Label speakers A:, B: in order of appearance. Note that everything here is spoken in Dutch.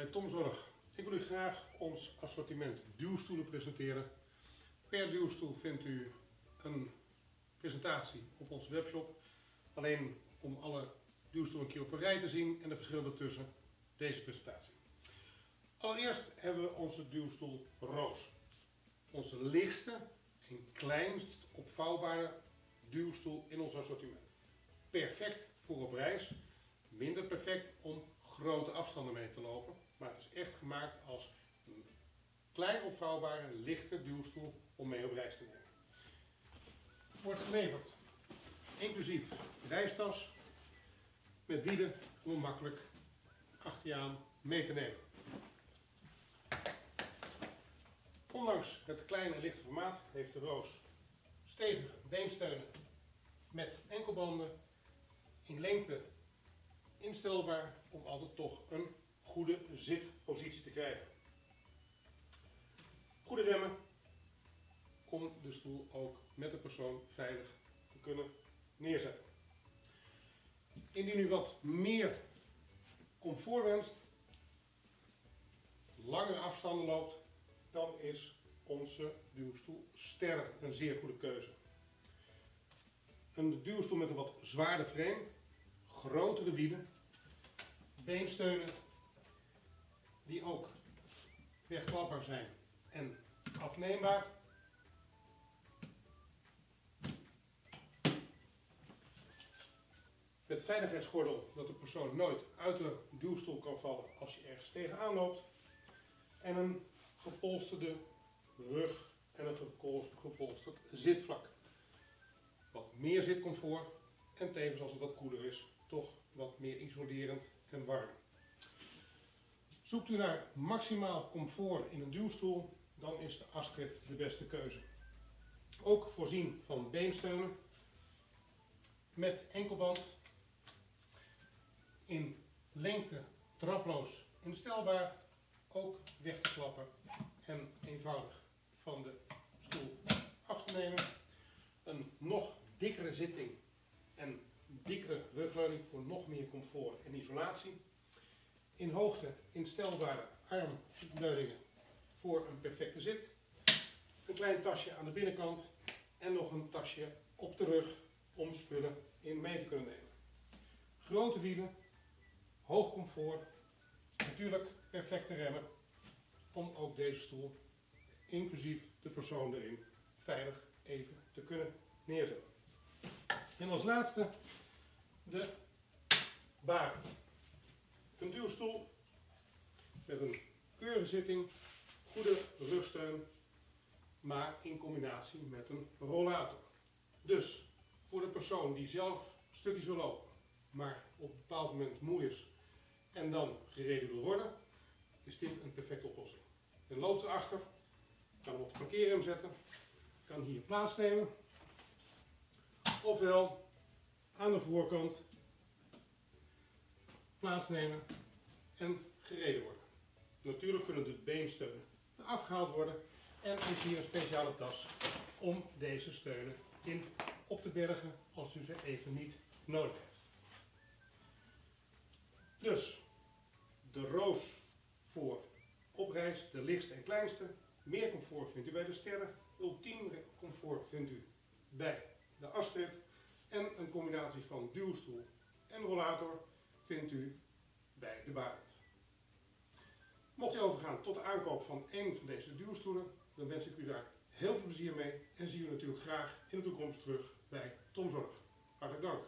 A: bij Tom Zorg. Ik wil u graag ons assortiment duwstoelen presenteren. Per duwstoel vindt u een presentatie op onze webshop. Alleen om alle duwstoelen een keer op een rij te zien en de verschillen ertussen, deze presentatie. Allereerst hebben we onze duwstoel Roos. Onze lichtste en kleinst opvouwbare duwstoel in ons assortiment. Perfect voor op reis, minder perfect om grote afstanden mee te lopen, maar het is echt gemaakt als een klein opvouwbare, lichte duwstoel om mee op reis te nemen. Wordt geleverd, inclusief reistas, met wielen om makkelijk achter je aan mee te nemen. Ondanks het kleine lichte formaat heeft de Roos stevige beensteunen met enkelbanden in lengte instelbaar om altijd toch een goede zitpositie te krijgen. Goede remmen om de stoel ook met de persoon veilig te kunnen neerzetten. Indien u wat meer comfort wenst, langere afstanden loopt, dan is onze duwstoel Ster een zeer goede keuze. Een duwstoel met een wat zwaarder frame, grotere wielen, beensteunen die ook wegklapbaar zijn en afneembaar. Met veiligheidsgordel dat de persoon nooit uit de duwstoel kan vallen als je ergens tegenaan loopt. En een gepolsterde rug en een gepolsterd zitvlak. Wat meer zitcomfort en tevens als het wat koeler is, en warm. Zoekt u naar maximaal comfort in een duwstoel, dan is de Astrid de beste keuze. Ook voorzien van beensteunen met enkelband in lengte traploos instelbaar, ook weg te klappen en eenvoudig van de stoel af te nemen. Een nog dikkere zitting en dikkere rugleuning voor nog meer comfort en isolatie. In hoogte instelbare armleuningen voor een perfecte zit. Een klein tasje aan de binnenkant en nog een tasje op de rug om spullen in mee te kunnen nemen. Grote wielen, hoog comfort, natuurlijk perfecte remmen om ook deze stoel, inclusief de persoon erin, veilig even te kunnen neerzetten. En als laatste de baren. Een duwstoel met een keurige zitting, goede rugsteun, maar in combinatie met een rollator. Dus voor de persoon die zelf stukjes wil lopen, maar op een bepaald moment moe is en dan gereden wil worden, is dit een perfecte oplossing. Je loopt erachter, kan hem op de parkeerrem zetten, kan hier plaatsnemen, ofwel aan de voorkant plaatsnemen en gereden worden. Natuurlijk kunnen de beensteunen afgehaald worden en is hier een speciale tas om deze steunen in op te bergen als u ze even niet nodig heeft. Dus de roos voor op reis, de lichtste en kleinste. Meer comfort vindt u bij de sterren. Ultiem comfort vindt u bij de astret en een combinatie van duwstoel en rollator vindt u bij de Barend. Mocht u overgaan tot de aankoop van één van deze duwstoelen, dan wens ik u daar heel veel plezier mee en zie u natuurlijk graag in de toekomst terug bij Tomzorg. Hartelijk dank.